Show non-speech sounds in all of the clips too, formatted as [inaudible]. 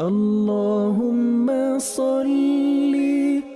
اللهم صل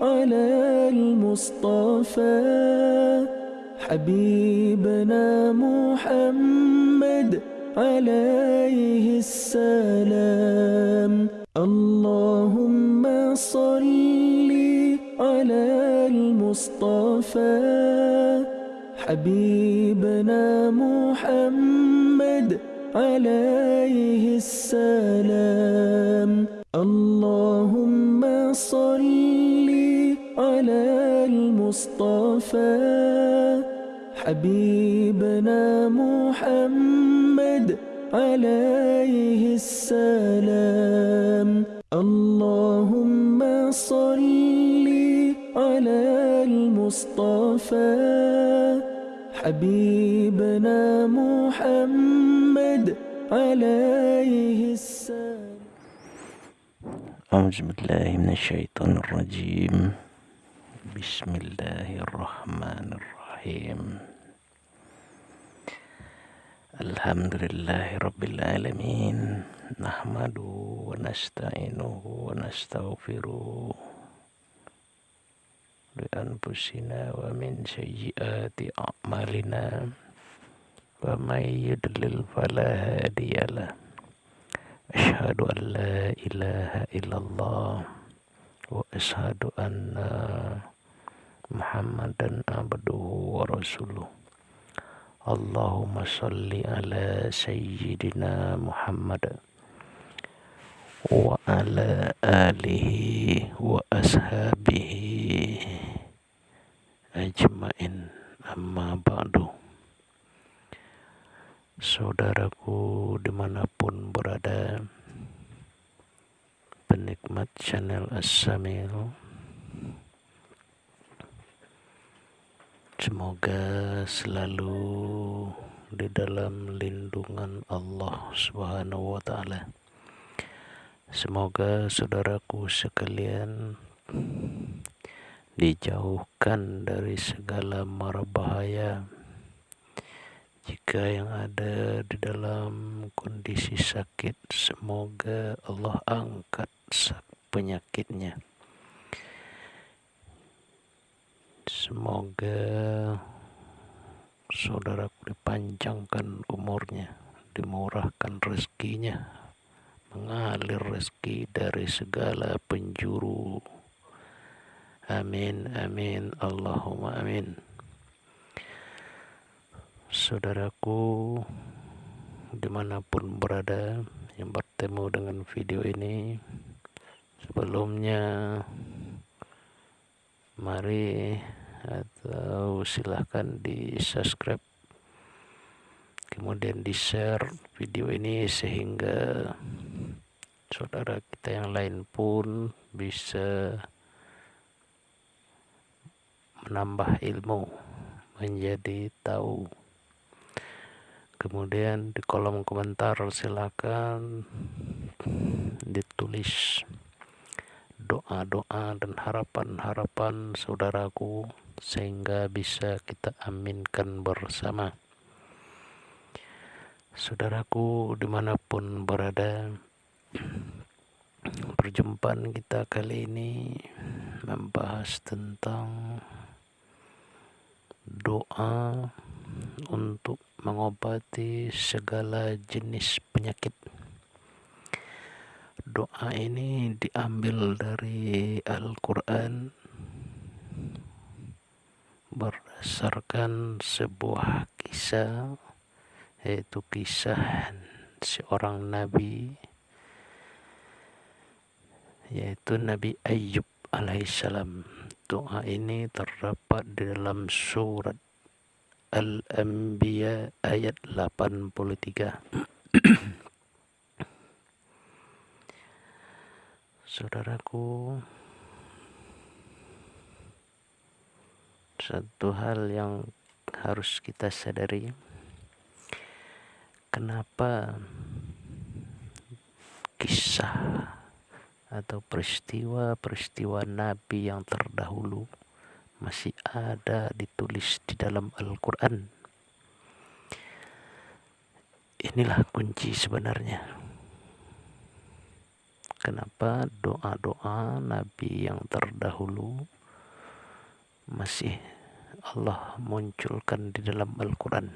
على المصطفى. حبيبنا محمد عليه السلام. اللهم صل على المصطفى. حبيبنا محمد عليه السلام. اللهم صل على المصطفى. حبيبنا محمد عليه السلام. اللهم صل على المصطفى. حبيبنا محمد عليه السلام. أعوذ بالله من الشيطان الرجيم. بسم الله الرحمن الرحيم. الحمد لله رب العالمين. نحمده ونستعينه ونستغفره لأنفسنا ومن سيئات أعمالنا. ومن يضلل فلا هادي له أشهد أن لا إله إلا الله وأشهد أن محمدا عبده ورسوله اللهم صل على سيدنا محمد وعلى آله وأصحابه أجمعين أما بعد saudaraku di mana pun berada penikmat channel As-Samil. Semoga selalu di dalam lindungan Allah Subhanahu wa taala. Semoga saudaraku sekalian dijauhkan dari segala mara bahaya jika yang ada di dalam kondisi sakit, semoga Allah angkat penyakitnya. Semoga saudaraku dipanjangkan umurnya, dimurahkan rezekinya, mengalir rezeki dari segala penjuru. Amin, amin, Allahumma amin saudaraku di mana pun berada yang bertemu dengan video ini sebelumnya mari atau silahkan di subscribe kemudian di share video ini sehingga saudara kita yang lain pun bisa menambah ilmu menjadi tahu kemudian di kolom komentar silakan ditulis doa-doa dan harapan-harapan saudaraku sehingga bisa kita aminkan bersama. Saudaraku di mana pun berada [clears throat] perjumpaan kita kali ini membahas tentang doa untuk mengobati segala jenis penyakit. Doa ini diambil dari Al-Quran berdasarkan sebuah kisah yaitu kisah seorang nabi yaitu Nabi Ayub alaihissalam doa ini terdapat di dalam surat Al-Anbiya ayat 83 [clears throat] Saudaraku Satu hal yang harus kita sadari Kenapa kisah atau peristiwa-peristiwa Nabi yang terdahulu masih ada ditulis di dalam Al-Quran. Inilah kunci sebenarnya. kenapa doa-doa nabi yang terdahulu masih Allah munculkan di dalam Al-Quran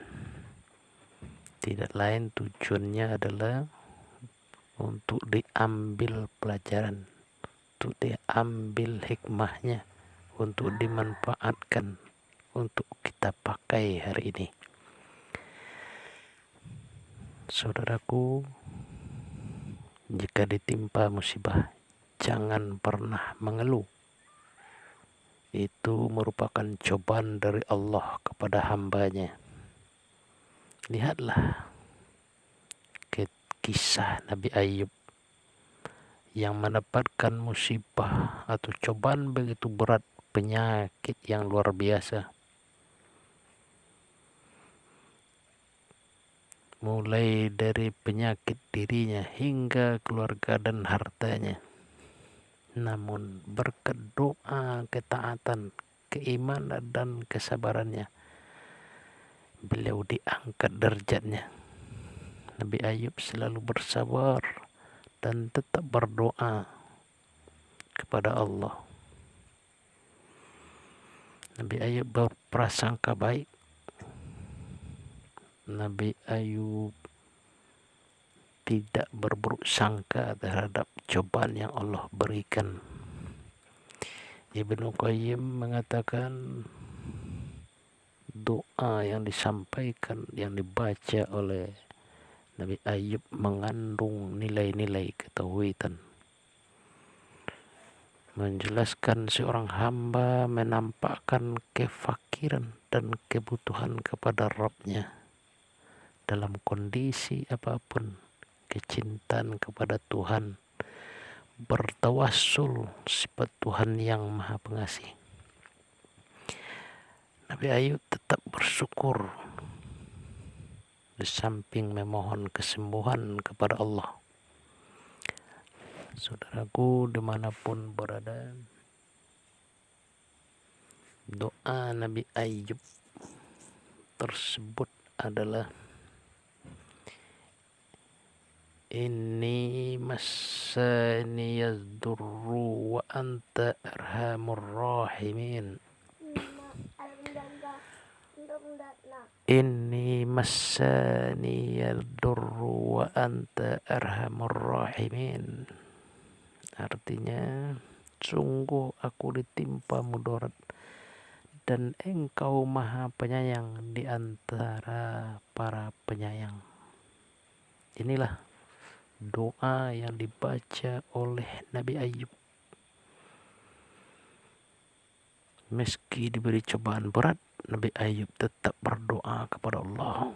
tidak lain tujuannya adalah untuk diambil pelajaran untuk diambil hikmahnya untuk dimanfaatkan untuk kita pakai hari ini. Saudaraku jika ditimpa musibah jangan pernah mengeluh. Itu merupakan cobaan dari Allah kepada hambanya. Lihatlah kisah Nabi Ayub yang mendapatkan musibah atau cobaan begitu berat penyakit yang luar biasa mulai dari penyakit dirinya hingga keluarga dan hartanya. Namun berkat doa, ketaatan, keimanan dan kesabarannya, beliau diangkat derajatnya. Nabi Ayub selalu bersabar dan tetap berdoa kepada Allah. Nabi Ayub berprasangka baik Nabi Ayub tidak berburuk sangka terhadap cobaan yang Allah berikan. Ibnu Qayyim mengatakan doa yang disampaikan, yang dibaca oleh Nabi Ayub mengandung nilai-nilai ketauhidan. Menjelaskan seorang hamba menampakkan kefakiran dan kebutuhan kepada Rabbnya dalam kondisi apa pun kecintaan kepada Tuhan bertawassul sifat Tuhan yang maha pengasih. Nabi Ayub tetap bersyukur di samping memohon kesembuhan kepada Allah saudaraku di mana pun berada. Doa Nabi Ayub tersebut adalah Inni massani yazdurru wa anta arhamur rahimin. Inni massani yazdurru wa anta arhamur rahimin Artinya sungguh aku ditimpa mudarat dan engkau maha penyayang di antara para penyayang. Inilah doa yang dibaca oleh Nabi Ayub meski diberi cobaan berat Nabi Ayub tetap berdoa kepada Allah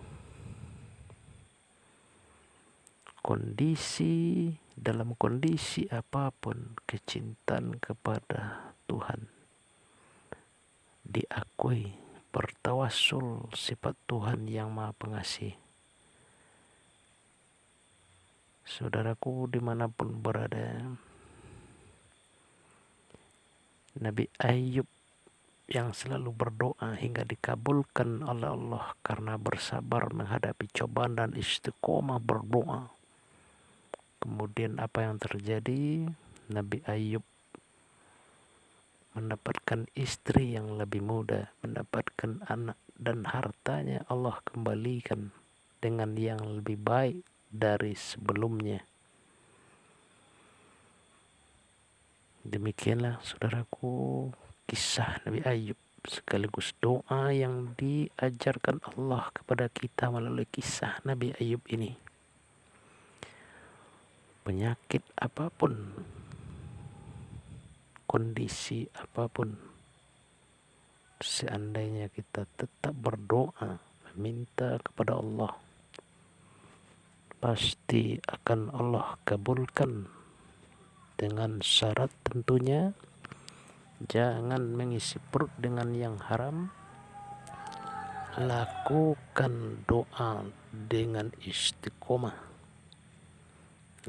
kondisi dalam kondisi apa pun kecintaan kepada Tuhan. Diakui bertawasul sifat Tuhan yang maha pengasih. Saudaraku di mana pun berada Nabi Ayub yang selalu berdoa hingga dikabulkan oleh Allah karena bersabar menghadapi cobaan dan istiqomah berdoa kemudian apa yang terjadi Nabi Ayub mendapatkan istri yang lebih muda mendapatkan anak dan hartanya Allah kembalikan dengan yang lebih baik dari sebelumnya. Demikianlah saudaraku kisah Nabi Ayub sekaligus doa yang diajarkan Allah kepada kita melalui kisah Nabi Ayub ini. Penyakit apa pun, kondisi apa pun, seandainya kita tetap berdoa, meminta kepada Allah pasti akan Allah kabulkan dengan syarat tentunya jangan mengisi perut dengan yang haram. Lakukan doa dengan istiqomah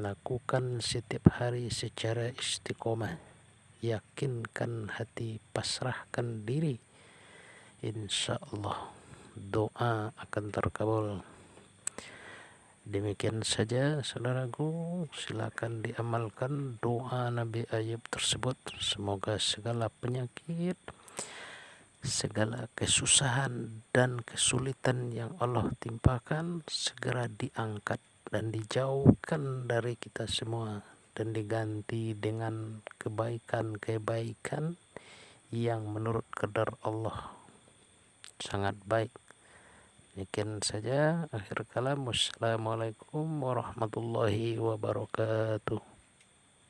lakukan setiap hari secara istiqomah. Yakinkan hati pasrahkan diri. Insya Allah doa akan terkabul. Demikian saja saudaraku, silakan diamalkan doa Nabi Ayub tersebut. Semoga segala penyakit, segala kesusahan dan kesulitan yang Allah timpakan segera diangkat dan dijauhkan dari kita semua dan diganti dengan kebaikan-kebaikan yang menurut kadar Allah sangat baik. Demikian saja akhir kalam. Wassalamualaikum warahmatullahi wabarakatuh.